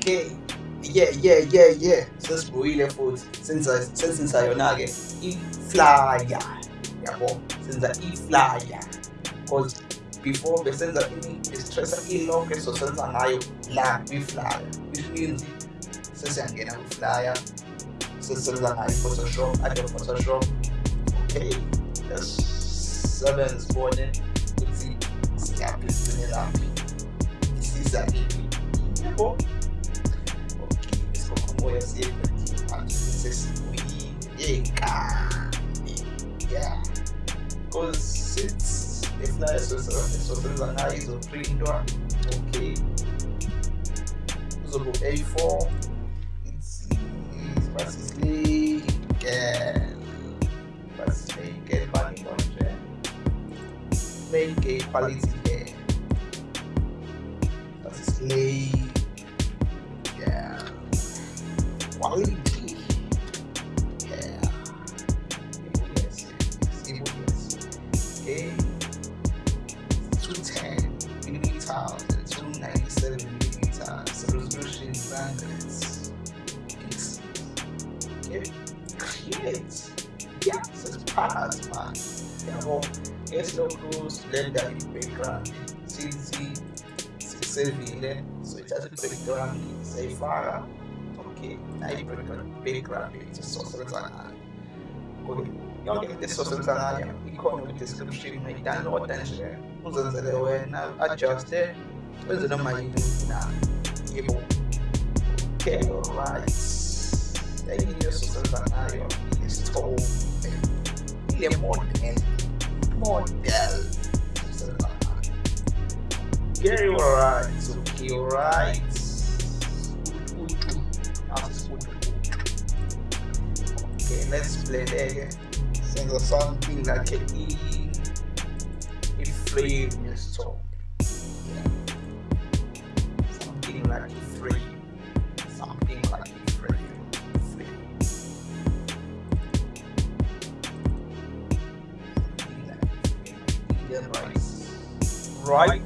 okay. Yeah yeah yeah yeah. Sesibuyile futhi. Senza senza yona ke i-flyer. Yabo senza i-flyer. Because before besenza i-stressa ilonke so senza ngayo la i flyer. which means sesiyangena kwi-flyer Sesenza ngayo i-photoshop adobe photoshop okay sebenza sibone ukuthi siyaphi sigcine laphi isiza iphi yabo moya siempre entonces muy encane yeah. Because it's if not eso eso senza ngayo izoprintwa okay. Uzobu A4 it's basically again make a quality here basically quality. solidarietà per grandi, se, se, si servire, solidarietà per grandi, di fare, ok, hai per grandi, se sostanziali. Yok etti sosyal anaya, economic description meydan otanşe, uzun zede oyna, adjuste, özünü maydana, yebo. Kero rights, dayı sosyal anaya, istoğu, ile model, model. Okay, alright, okay, alright. Okay, let's play there again. Sing something like a E, a frame is top. Yeah. Something like a frame. Something like a frame. Frame. Something like a frame. Right. Right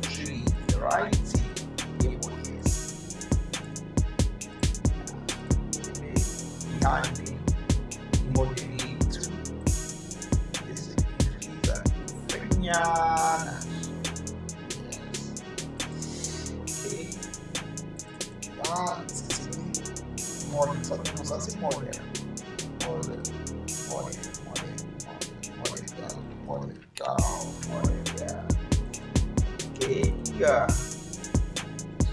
Yeah.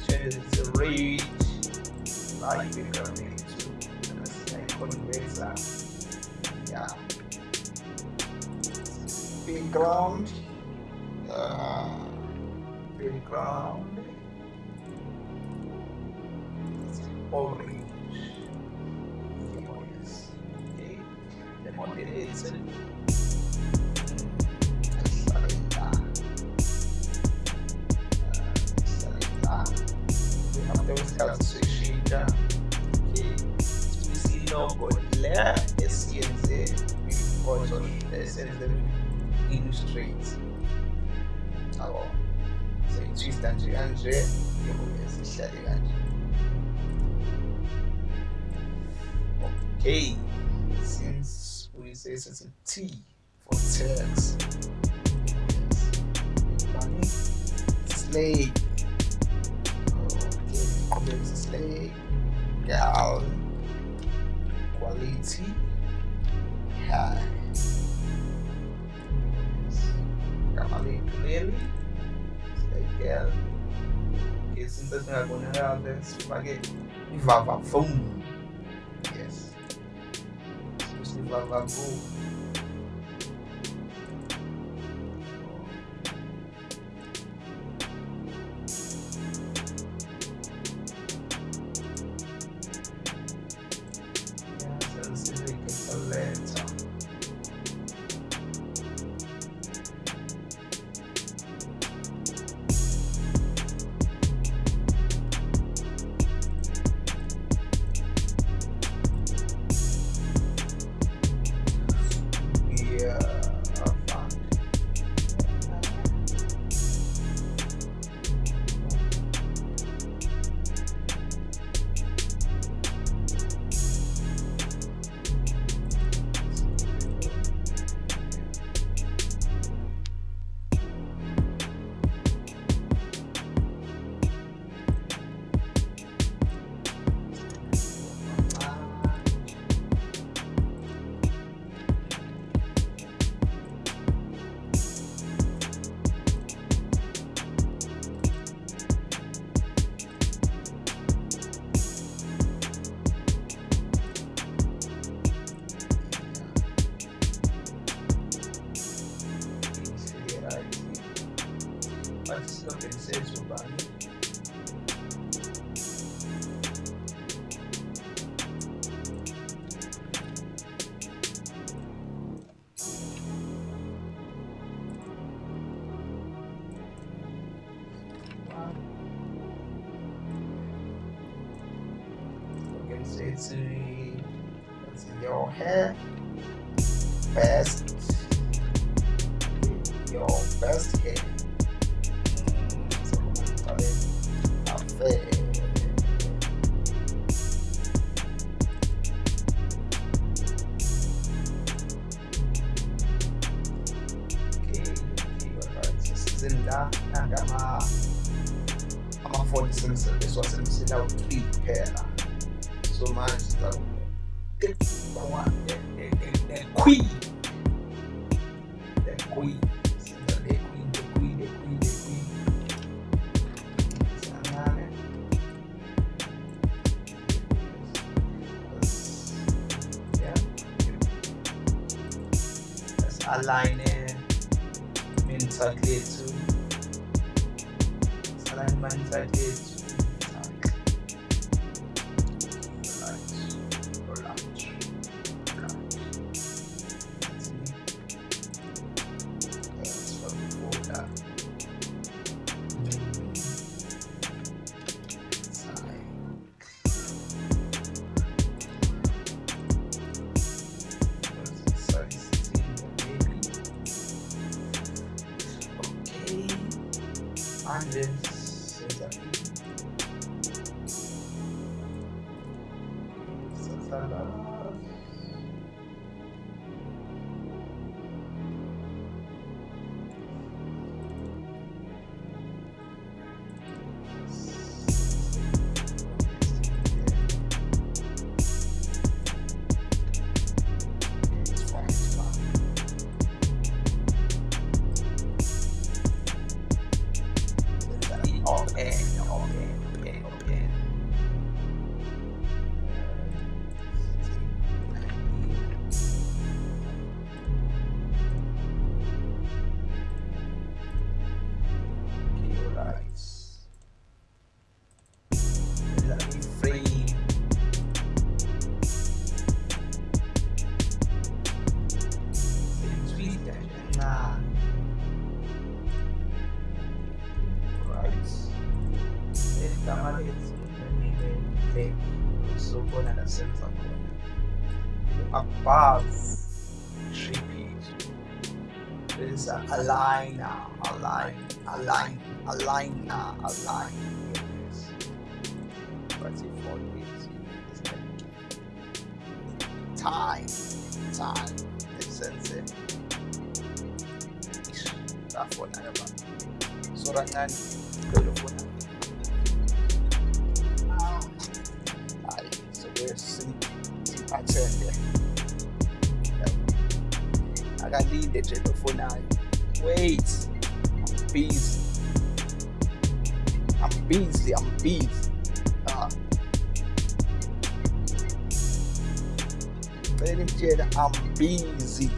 Change rate. Like, becoming conversa. Yeah. Background. Uh, background. Orange. Yes. Okay. We siyitwista nje kanje yokuye sihlale kanje okay since we say a T for text. Yes slave okay slave gal quality high. Kamali quer. Porque se não tá sendo agora, ela deve se pagar. E vá, vá, vamos. Yes. Se você vá, vá, vou. Organize your hair. Best. Your best hair so aligner align uh, yes but if for? This is time time. Sense tafona yaba sura ngani kwelofona Aye, so siphathele akalinde nje lofonayo wait. I'm busy i'm busy. I'm busy. Ah i'm busy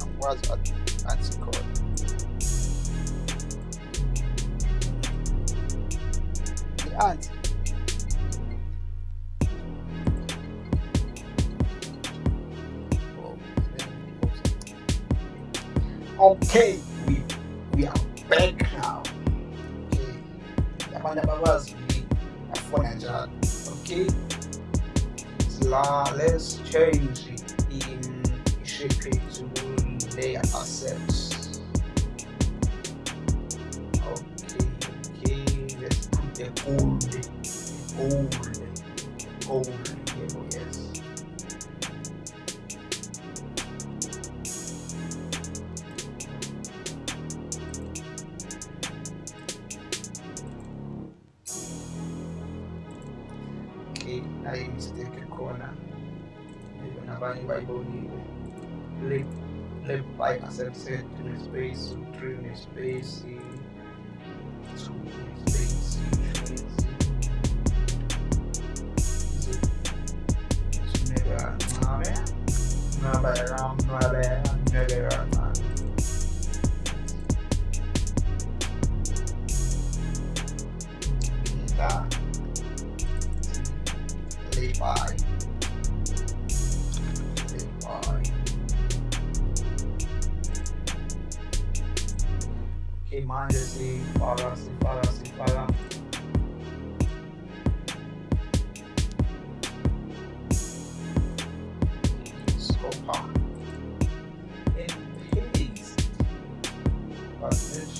angikwazi athi khona i-anti Okay, Nayo mistake khona maybe nabanye bayibonile left left by accepted nespace three nespace two Watch this.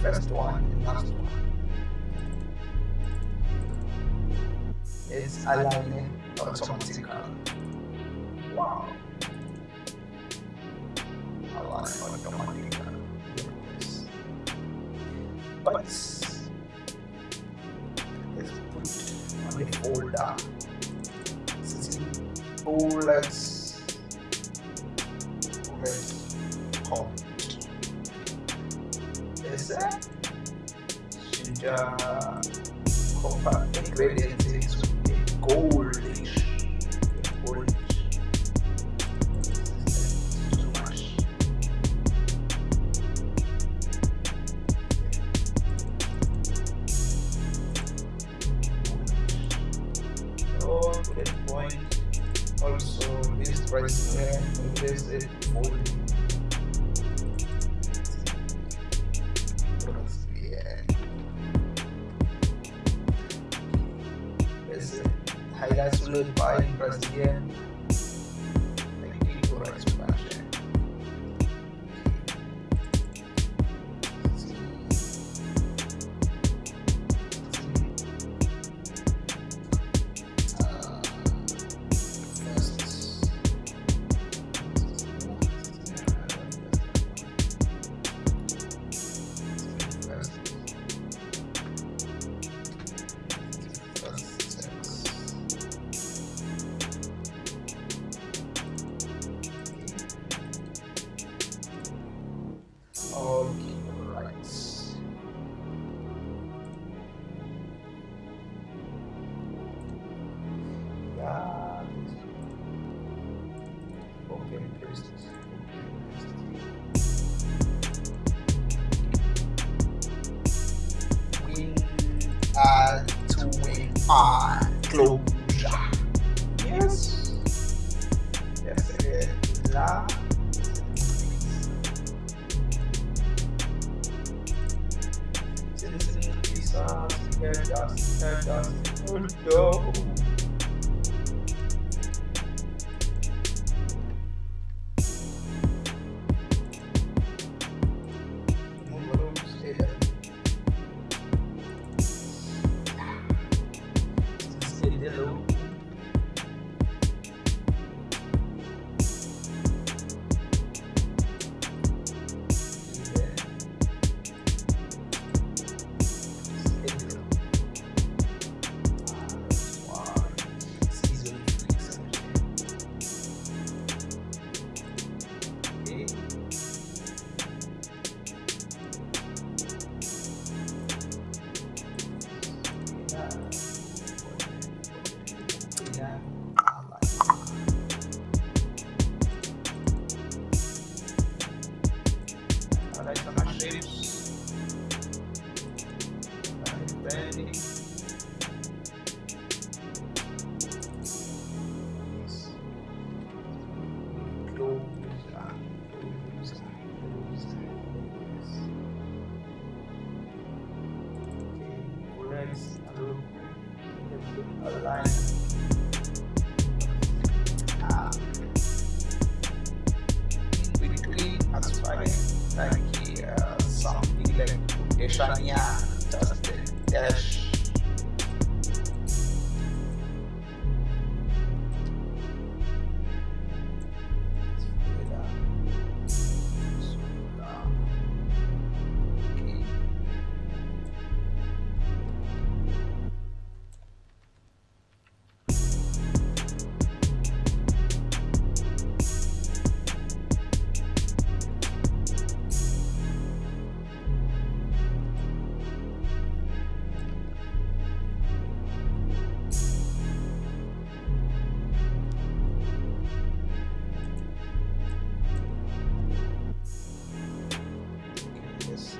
first one and last one is aligning automatically. Wow. Align automatically. Yes. But it's put on a folder. Since folders, folders, home. quiser. Şimdi kompak, isso, gol,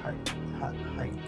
height, height, height,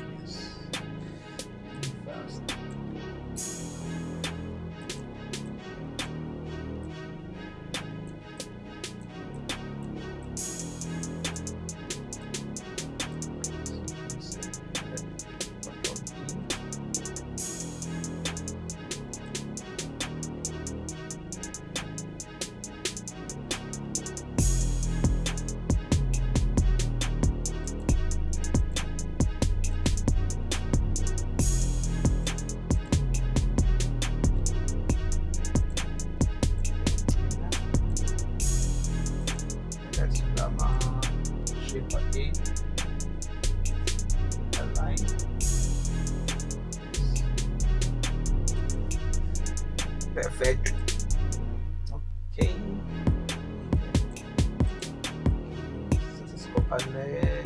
Stethoscope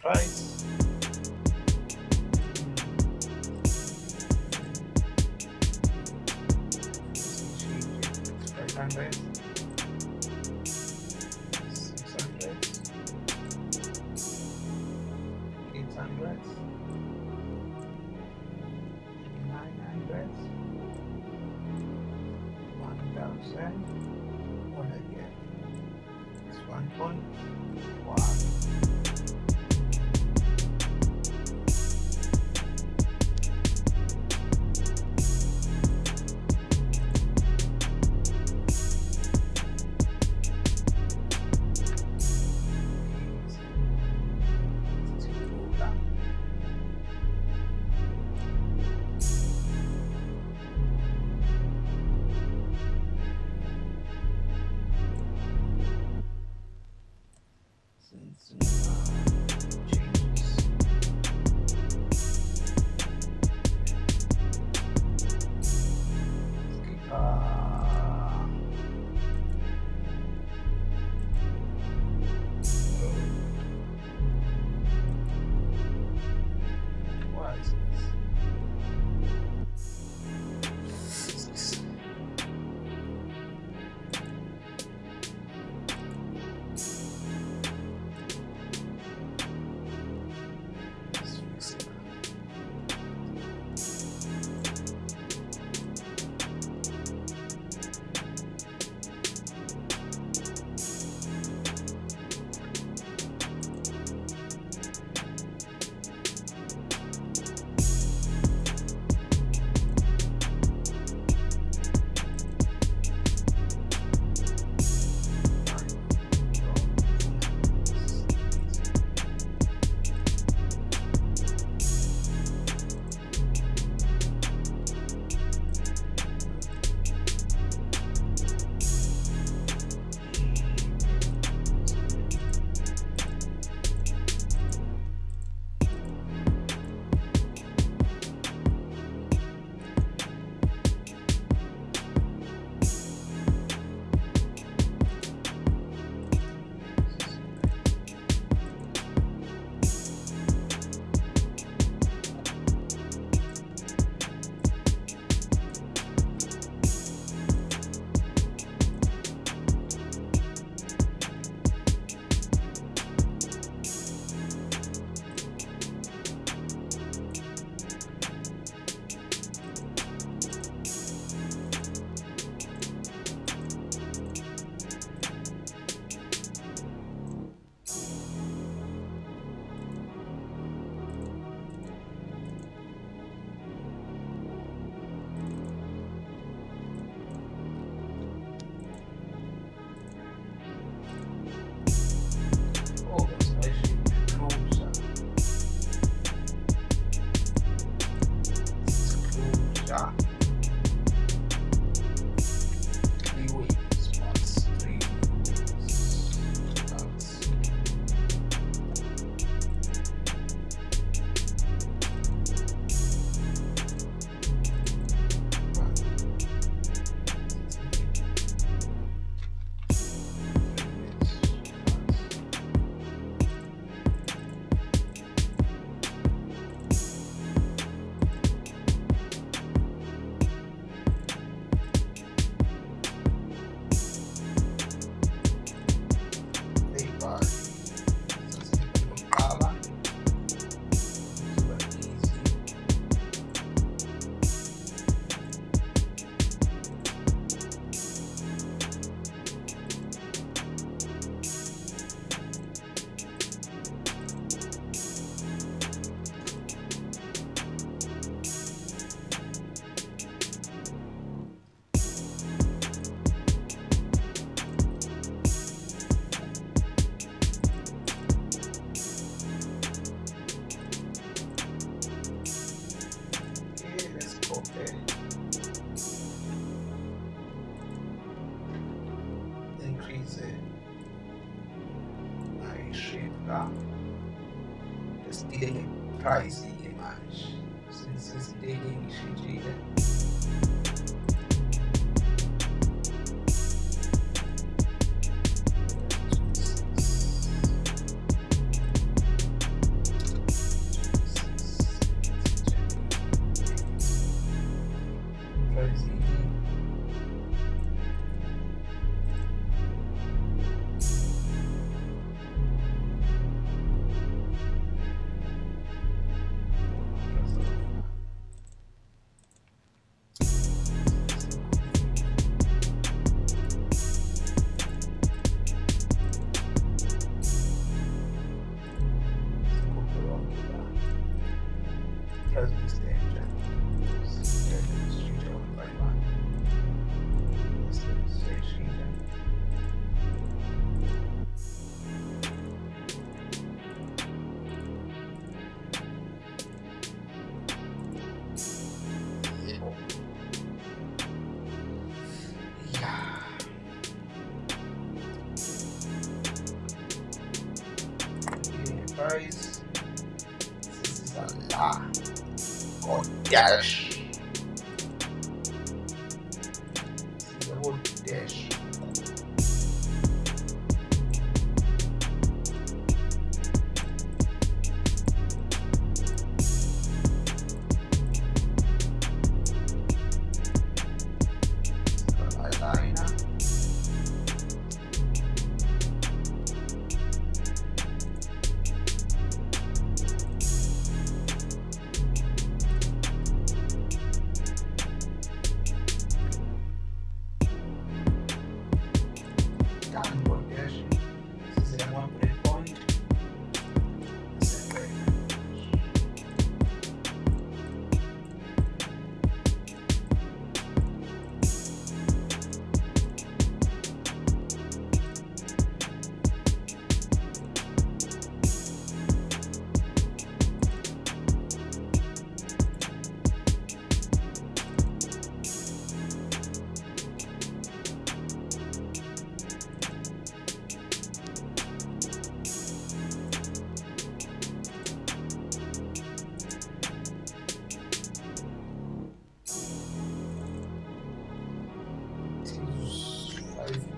price Five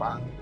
아!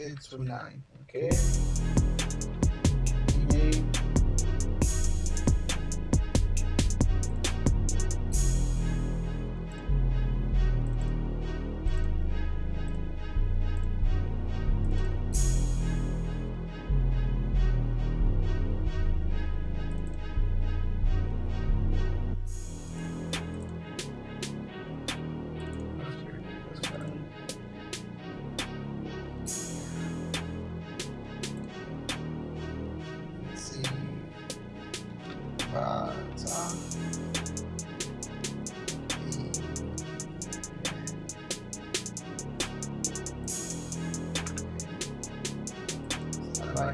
829. Okay.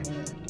Yeah.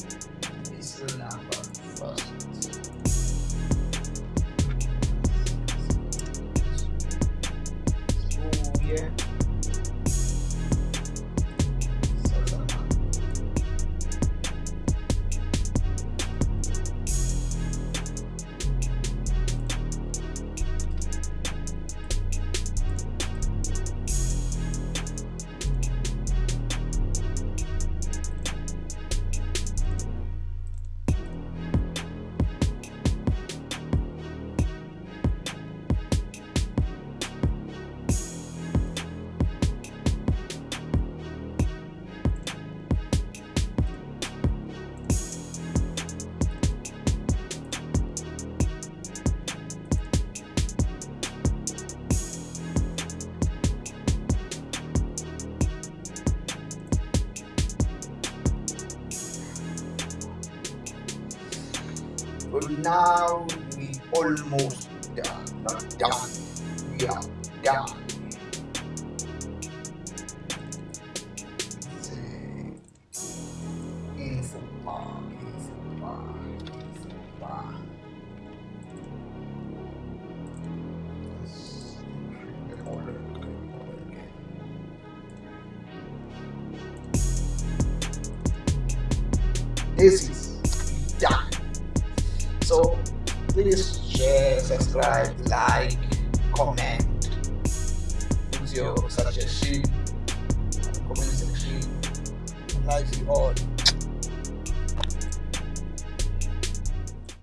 Now we almost done. Not done. We are done.